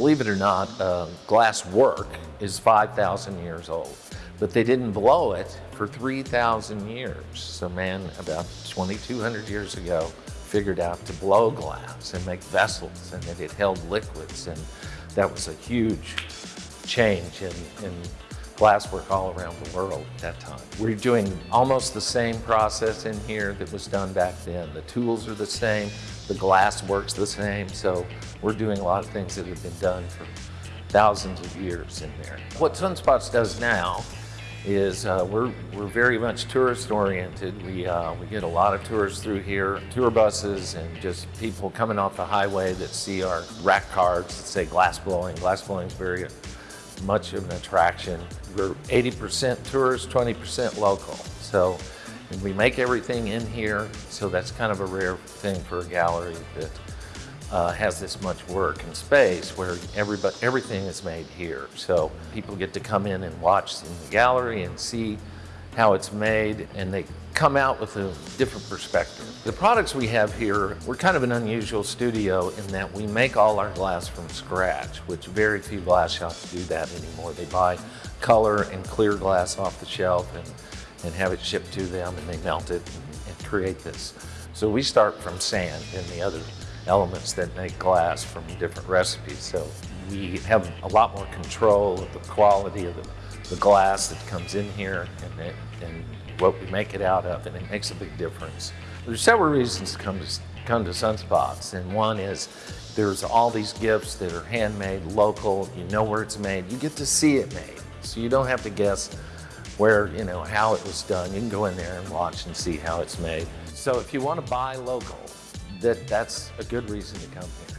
Believe it or not, uh, glass work is 5,000 years old, but they didn't blow it for 3,000 years. So man, about 2,200 years ago, figured out to blow glass and make vessels and that it held liquids and that was a huge change in, in glasswork all around the world at that time. We're doing almost the same process in here that was done back then. The tools are the same, the glass works the same, so we're doing a lot of things that have been done for thousands of years in there. What Sunspots does now is uh, we're, we're very much tourist oriented. We, uh, we get a lot of tourists through here, tour buses and just people coming off the highway that see our rack cards that say glass blowing. Glass blowing is very much of an attraction. We're 80% tourists, 20% local. So we make everything in here, so that's kind of a rare thing for a gallery that uh, has this much work and space where everybody, everything is made here. So people get to come in and watch in the gallery and see how it's made and they come out with a different perspective. The products we have here, we're kind of an unusual studio in that we make all our glass from scratch, which very few glass shops do that anymore. They buy color and clear glass off the shelf and, and have it shipped to them and they melt it and, and create this. So we start from sand and the other elements that make glass from different recipes. So we have a lot more control of the quality of the, the glass that comes in here and, it, and what we make it out of, and it makes a big difference. There's several reasons to come to, come to Sunspots, and one is there's all these gifts that are handmade, local, you know where it's made, you get to see it made. So you don't have to guess where, you know, how it was done. You can go in there and watch and see how it's made. So if you want to buy local, that, that's a good reason to come here.